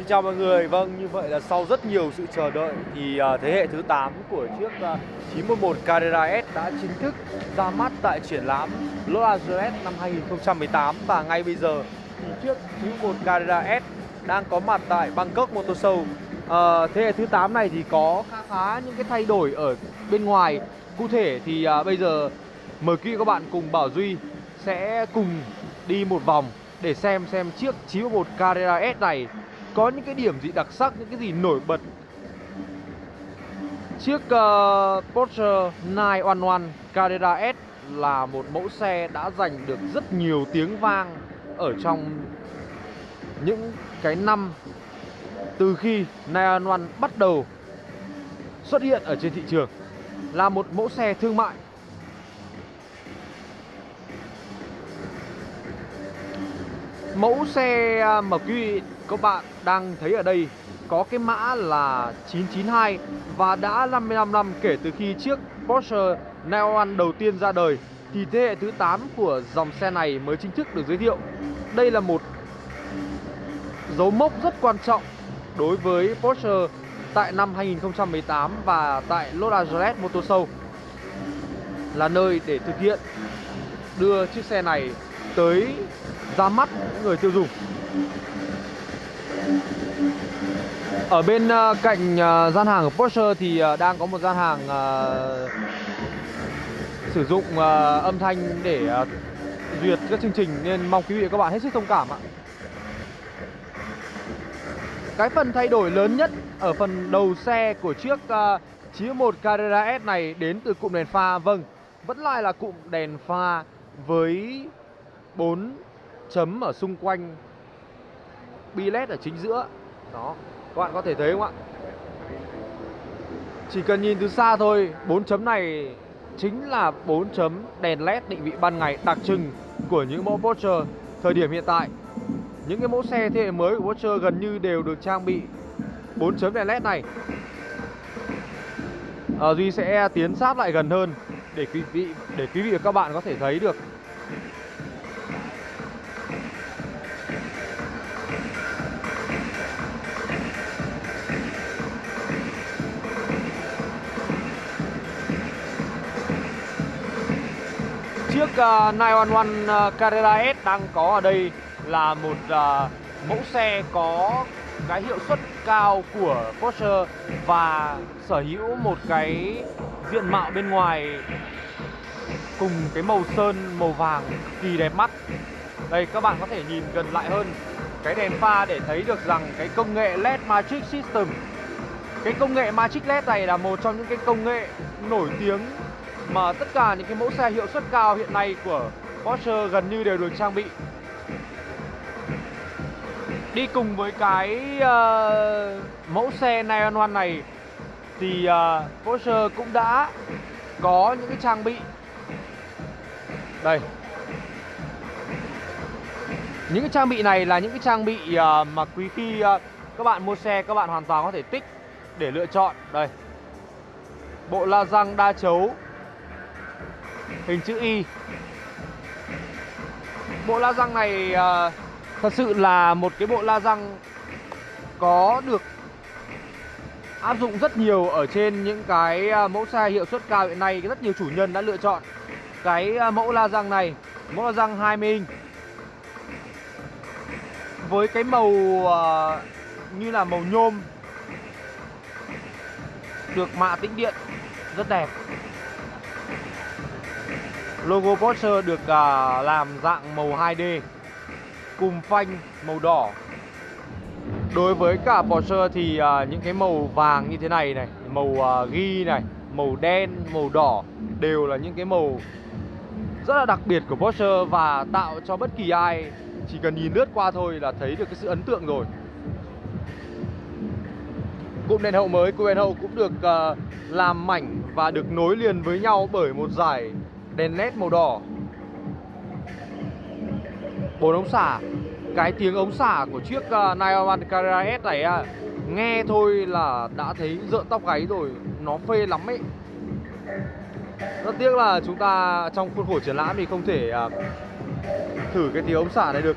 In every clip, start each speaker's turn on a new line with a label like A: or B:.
A: Xin chào mọi người, vâng như vậy là sau rất nhiều sự chờ đợi thì uh, thế hệ thứ 8 của chiếc à, uh, 911 Carrera S đã chính thức ra mắt tại triển lãm Los Angeles năm 2018 và ngay bây giờ thì chiếc 911 Carrera S đang có mặt tại Bangkok Motor Show. Uh, thế hệ thứ 8 này thì có khá khá những cái thay đổi ở bên ngoài. Cụ thể thì uh, bây giờ mời quý các bạn cùng Bảo Duy sẽ cùng đi một vòng để xem xem chiếc 911 Carrera S này có những cái điểm gì đặc sắc, những cái gì nổi bật. Chiếc uh, Porsche 911 Carrera S là một mẫu xe đã giành được rất nhiều tiếng vang ở trong những cái năm từ khi 911 bắt đầu xuất hiện ở trên thị trường là một mẫu xe thương mại Mẫu xe mà quý vị các bạn đang thấy ở đây có cái mã là 992 và đã 55 năm kể từ khi chiếc Porsche 911 đầu tiên ra đời, thì thế hệ thứ 8 của dòng xe này mới chính thức được giới thiệu. Đây là một dấu mốc rất quan trọng đối với Porsche tại năm 2018 và tại Los Angeles Motor Show, là nơi để thực hiện đưa chiếc xe này tới ra mắt những người tiêu dùng ở bên uh, cạnh uh, gian hàng của Porsche thì uh, đang có một gian hàng uh, sử dụng uh, âm thanh để uh, duyệt các chương trình nên mong quý vị và các bạn hết sức thông cảm ạ. Cái phần thay đổi lớn nhất ở phần đầu xe của chiếc uh, 91 Carrera S này đến từ cụm đèn pha Vâng, vẫn lại là cụm đèn pha với 4 chấm ở xung quanh bi led ở chính giữa. Đó các bạn có thể thấy không ạ? Chỉ cần nhìn từ xa thôi bốn chấm này chính là bốn chấm đèn led định vị ban ngày đặc trưng của những mẫu Porsche thời điểm hiện tại. Những cái mẫu xe thế hệ mới của Porsche gần như đều được trang bị bốn chấm đèn led này. À, Duy sẽ tiến sát lại gần hơn để quý vị để quý vị và các bạn có thể thấy được uh, 911 ờ, ờ, Carrera S đang có ở đây là một uh, mẫu xe có cái hiệu suất cao của Porsche và sở hữu một cái diện mạo bên ngoài cùng cái màu sơn màu vàng kỳ đẹp mắt. Đây các bạn có thể nhìn gần lại hơn cái đèn pha để thấy được rằng cái công nghệ LED Matrix System cái công nghệ Matrix LED này là một trong những cái công nghệ nổi tiếng mà tất cả những cái mẫu xe hiệu suất cao hiện nay của Porsche gần như đều được trang bị. Đi cùng với cái uh, mẫu xe 911 này thì uh, Porsche cũng đã có những cái trang bị. Đây. Những cái trang bị này là những cái trang bị uh, mà quý khi uh, các bạn mua xe các bạn hoàn toàn có thể tích để lựa chọn. Đây. Bộ la răng đa chấu hình chữ Y. Bộ la răng này uh, thật sự là một cái bộ la răng có được áp dụng rất nhiều ở trên những cái à, mẫu xe hiệu suất cao hiện nay. Rất nhiều chủ nhân đã lựa chọn cái à, mẫu la răng này mẫu la răng 20 inch với cái màu như là màu nhôm được mạ tĩnh điện rất đẹp. Logo Porsche được à, làm dạng màu 2D Cùng phanh màu đỏ. Đối với cả Porsche thì à, những cái màu vàng như thế này này Màu à, ghi này, màu đen, màu đỏ Đều là những cái màu rất là đặc biệt của Porsche Và tạo cho bất kỳ ai chỉ cần nhìn lướt qua thôi là thấy được cái sự ấn tượng rồi. Cụm đèn hậu mới, cụm đèn hậu cũng được à, làm mảnh và được nối liền với nhau bởi một dải đèn led màu đỏ. Bốn ống xả cái tiếng ống xả của chiếc à, uh, Nioman Carrera S này uh, nghe thôi là đã thấy rợn tóc gáy rồi nó phê lắm ấy. Rất tiếc là chúng ta trong khuôn khổ triển lãm thì không thể uh, thử cái tiếng ống xả này được.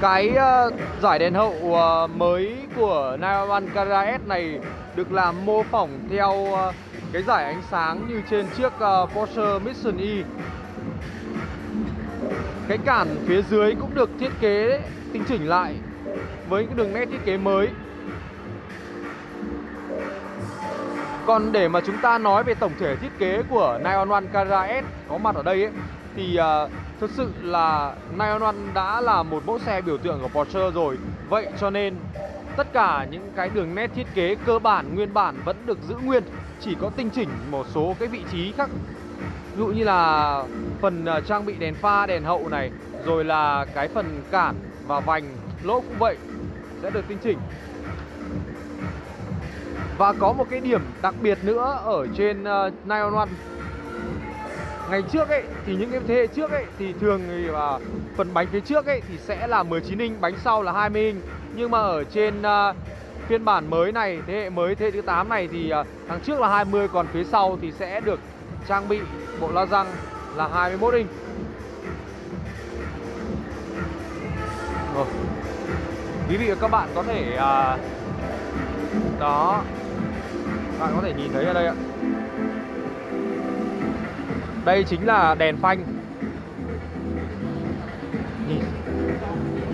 A: Cái uh, giải đèn hậu uh, mới của 911 Kara S này được làm mô phỏng theo uh, cái giải ánh sáng như trên chiếc uh, Porsche Mission E. Cái cản phía dưới cũng được thiết kế tinh chỉnh lại với cái đường nét thiết kế mới. Còn để mà chúng ta nói về tổng thể thiết kế của 911 Carrera S có mặt ở đây ấy, thì uh, thực sự là 911 đã là một mẫu xe biểu tượng của Porsche rồi. Vậy cho nên tất cả những cái đường nét thiết kế cơ bản nguyên bản vẫn được giữ nguyên, chỉ có tinh chỉnh một số cái vị trí khác. Ví dụ như là phần uh, trang bị đèn pha, đèn hậu này, rồi là cái phần cản và vành lỗ cũng vậy sẽ được tinh chỉnh và có một cái điểm đặc biệt nữa ở trên ờ, uh, 911 Ngày trước ấy thì những cái thế hệ trước ấy thì thường thì uh, phần bánh phía trước ấy thì sẽ là 19 inch, bánh sau là 20 inch. Nhưng mà ở trên uh, phiên bản mới này, thế hệ mới thế hệ thứ 8 này thì à, uh, thằng trước là 20 còn phía sau thì sẽ được trang bị bộ la răng là 21 inch. Rồi. Quý vị và các bạn có thể uh, đó bạn có thể nhìn thấy ở đây ạ đây chính là đèn phanh. Nhìn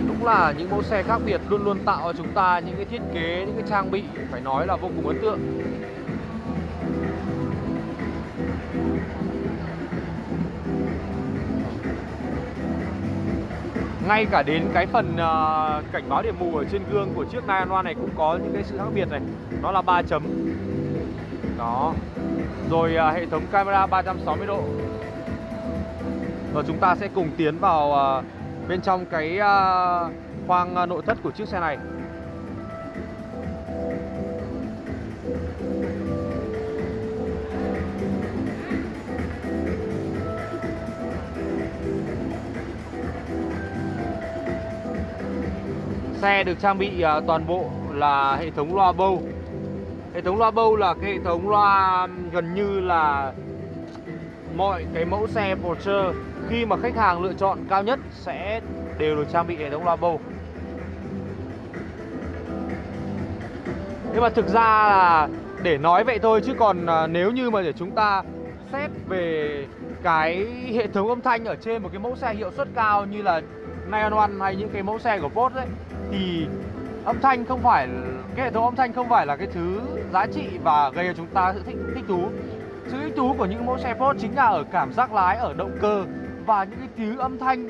A: Đúng là những mẫu xe khác biệt luôn luôn tạo cho chúng ta những cái thiết kế, những cái trang bị phải nói là vô cùng ấn tượng. Ngay cả đến cái phần uh, cảnh báo điểm mù ở trên gương của chiếc Nine này cũng có những cái sự khác biệt này. Nó là 3 chấm. Đó rồi uh, hệ thống camera 360 độ. Và chúng ta sẽ cùng tiến vào uh, bên trong cái uh, khoang uh, nội thất của chiếc xe này. Xe được trang bị uh, toàn bộ là hệ thống loa Bose Hệ thống loa bâu là cái hệ thống loa gần như là mọi cái mẫu xe Porsche khi mà khách hàng lựa chọn cao nhất sẽ đều được trang bị hệ thống loa bâu. Nhưng mà thực ra là để nói vậy thôi, chứ còn ờ, nếu như mà để chúng ta xét về cái hệ thống âm thanh ở trên một cái mẫu xe hiệu suất cao như là Neon One hay những cái mẫu xe của Porsche ấy, thì âm thanh không phải cái hệ thống âm thanh không phải là cái thứ giá trị và gây cho chúng ta sự thích thích thú. Sự thích thú của những mẫu xe Ford chính là ở cảm giác lái, ở động cơ và những cái tiếng âm thanh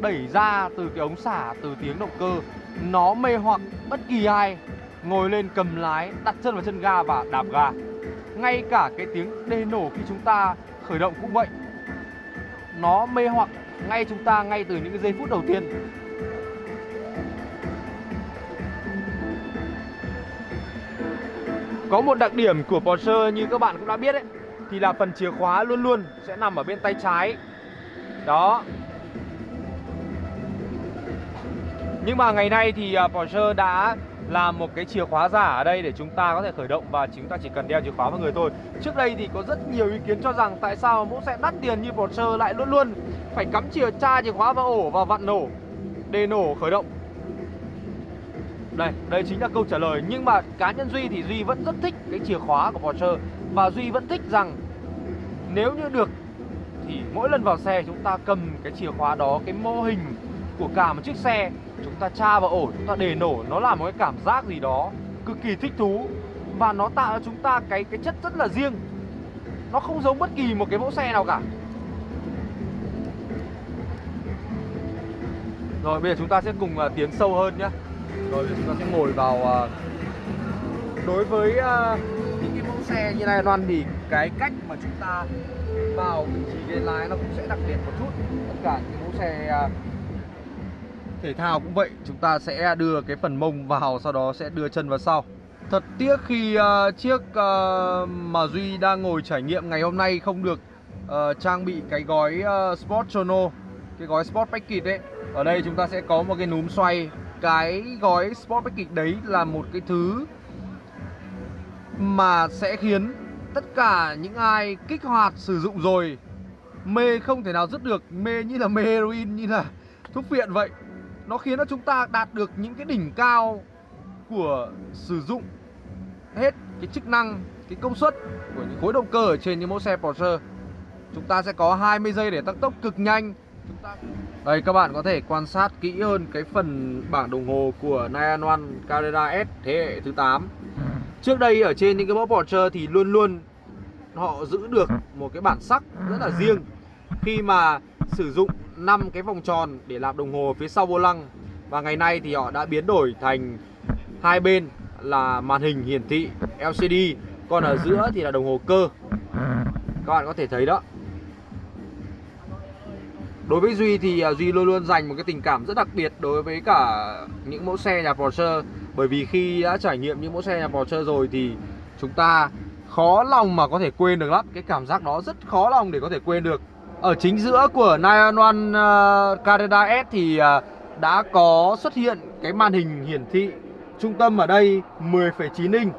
A: đẩy ra từ cái ống xả, từ tiếng động cơ. Nó mê hoặc bất kỳ ai, ngồi lên cầm lái, đặt chân vào chân ga và đạp ga. Ngay cả cái tiếng đê nổ khi chúng ta khởi động cũng vậy. Nó mê hoặc ngay chúng ta ngay từ những cái giây phút đầu tiên. Có một đặc điểm của Porsche như các bạn cũng đã biết ấy, Thì là phần chìa khóa luôn luôn sẽ nằm ở bên tay trái. Đó. Nhưng mà ngày nay thì à, Porsche đã làm một cái chìa khóa giả ở đây để chúng ta có thể khởi động và chúng ta chỉ cần đeo chìa khóa vào người thôi. Trước đây thì có rất nhiều ý kiến cho rằng tại sao mẫu xe đắt tiền như Porsche lại luôn luôn phải cắm chìa, tra chìa khóa vào ổ và vặn nổ, để nổ khởi động đây, đây chính là câu trả lời Nhưng mà cá nhân Duy thì Duy vẫn rất thích cái chìa khóa của Porsche Và Duy vẫn thích rằng Nếu như được Thì mỗi lần vào xe chúng ta cầm cái chìa khóa đó Cái mô hình của cả một chiếc xe Chúng ta tra vào ổ, chúng ta để nổ Nó là một cái cảm giác gì đó Cực kỳ thích thú. Và nó tạo cho chúng ta cái cái chất rất là riêng. Nó không giống bất kỳ một cái mẫu xe nào cả. Rồi bây giờ chúng ta sẽ cùng uh, tiến sâu hơn nhé rồi chúng ta sẽ ngồi vào uh, đối với uh, những cái mẫu xe như này loan thì cái cách mà chúng ta vào vị trí ghế lái nó cũng sẽ đặc biệt một chút. Tất cả những mẫu xe uh, thể thao cũng vậy chúng ta sẽ đưa cái phần mông vào sau đó sẽ đưa chân vào sau. Thật tiếc khi uh, chiếc uh, mà duy đang ngồi trải nghiệm ngày hôm nay không được uh, trang bị cái gói uh, sport chrono cái gói sport package đấy ở đây chúng ta sẽ có một cái núm xoay cái gói Sport Package đấy là một cái thứ mà sẽ khiến tất cả những ai kích hoạt sử dụng rồi mê không thể nào dứt được mê như là mê heroin như là thuốc phiện vậy nó khiến cho chúng ta đạt được những cái đỉnh cao của sử dụng hết cái chức năng, cái công suất của những khối động cơ ở trên những mẫu xe Porsche. Chúng ta sẽ có 20 giây để tăng tốc cực nhanh. Đây, các bạn có thể quan sát kỹ hơn cái phần bảng đồng hồ của 911 Carrera S thế hệ thứ 8 Trước đây, ở trên những cái mẫu Porsche thì luôn luôn họ giữ được một cái bản sắc rất là riêng. Khi mà sử dụng 5 cái vòng tròn để làm đồng hồ phía sau vô lăng, Và ngày nay thì họ đã biến đổi thành hai bên là màn hình hiển thị LCD Còn ở giữa thì là đồng hồ cơ. Các bạn có thể thấy đó. Đối với Duy thì à, Duy luôn luôn dành một cái tình cảm rất đặc biệt đối với cả những mẫu xe nhà Porsche. Bởi vì khi đã trải nghiệm những mẫu xe nhà Porsche rồi thì chúng ta khó lòng mà có thể quên được lắm. Cái cảm giác đó rất khó lòng để có thể quên được. Ở chính giữa của 911 uh, Carrera S thì uh, đã có xuất hiện cái màn hình hiển thị trung tâm ở đây 10,9 inch.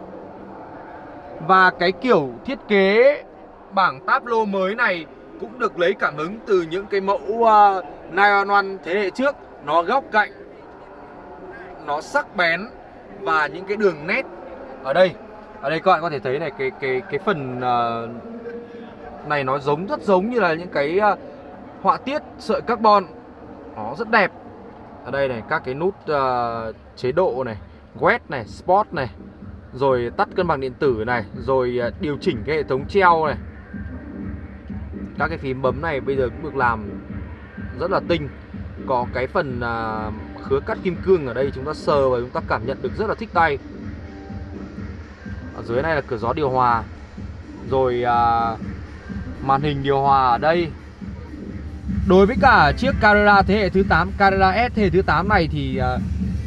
A: Và cái kiểu thiết kế bảng táp lô mới này cũng được lấy cảm hứng từ những cái mẫu à, uh, 911 thế hệ trước. Nó góc cạnh, nó sắc bén và những cái đường nét ở đây. Ở đây các bạn có thể thấy này, cái cái cái phần uh, này nó giống rất giống như là những cái uh, họa tiết sợi carbon. Nó rất đẹp. Ở đây này, các cái nút uh, chế độ này, quét này, sport này Rồi tắt cân bằng điện tử này, rồi uh, điều chỉnh cái hệ thống treo này các cái phím bấm này bây giờ cũng được làm rất là tinh. Có cái phần à, khứa cắt kim cương ở đây chúng ta sờ và chúng ta cảm nhận được rất là thích tay. Ở dưới này là cửa gió điều hòa. Rồi à, màn hình điều hòa ở đây. Đối với cả chiếc Carrera thế hệ thứ 8 Carrera S thế hệ thứ 8 này thì à,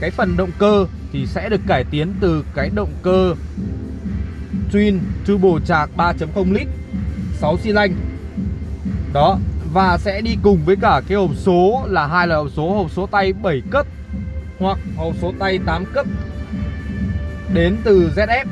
A: cái phần động cơ thì sẽ được cải tiến từ cái động cơ Twin Turbo trạc 3.0 lít 6 xi lanh đó, Và sẽ đi cùng với cả cái hộp số là hai là hộp số hộp số tay 7 cấp Hoặc hộp số tay 8 cấp Đến từ ZF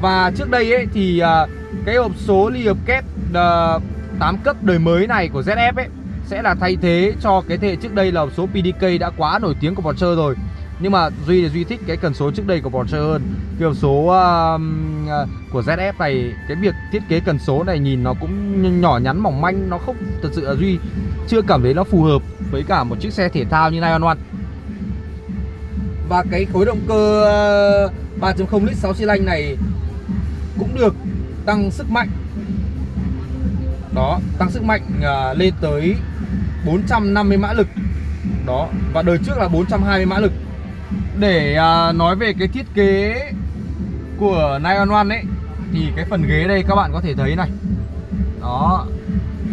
A: Và trước đây ấy thì à, cái hộp số ly hợp kép à, 8 cấp đời mới này của ZF ấy Sẽ là thay thế cho cái thế hệ trước đây là hộp số PDK đã quá nổi tiếng của Porsche rồi nhưng mà Duy thì Duy thích cái cần số trước đây của Porsche hơn. Cái hộp số uh, của ZF này Cái việc thiết kế cần số này nhìn nó cũng nhỏ nhắn mỏng manh Nó không thật sự là Duy chưa cảm thấy nó phù hợp với cả một chiếc xe thể thao như Lion One. Và cái khối động cơ à, 3.0 lít 6 xi lanh này cũng được tăng sức mạnh. Đó, tăng sức mạnh uh, lên tới 450 mã lực. Đó, và đời trước là 420 mã lực để à, nói về cái thiết kế của Nine One ấy Thì cái phần ghế đây các bạn có thể thấy này. Đó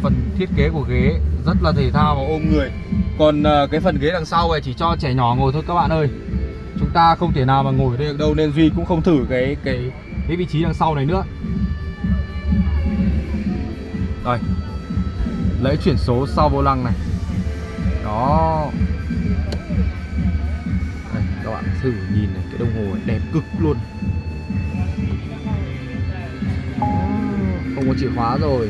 A: Phần thiết kế của ghế rất là thể thao và ôm người. Còn à, cái phần ghế đằng sau này chỉ cho trẻ nhỏ ngồi thôi các bạn ơi. Chúng ta không thể nào mà ngồi đây được đâu Nên Duy cũng không thử cái cái, cái vị trí đằng sau này nữa. Rồi Lấy chuyển số sau vô lăng này. Đó các bạn thử nhìn này cái đồng hồ này đẹp cực luôn. Không có chìa khóa rồi.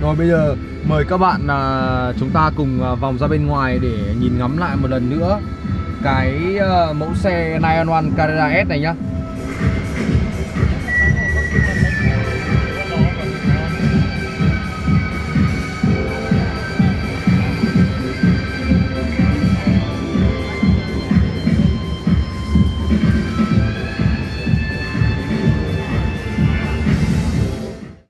A: Rồi bây giờ mời các bạn à, chúng ta cùng à, vòng ra bên ngoài để nhìn ngắm lại một lần nữa cái à, mẫu xe 911 Carrera S này nhá.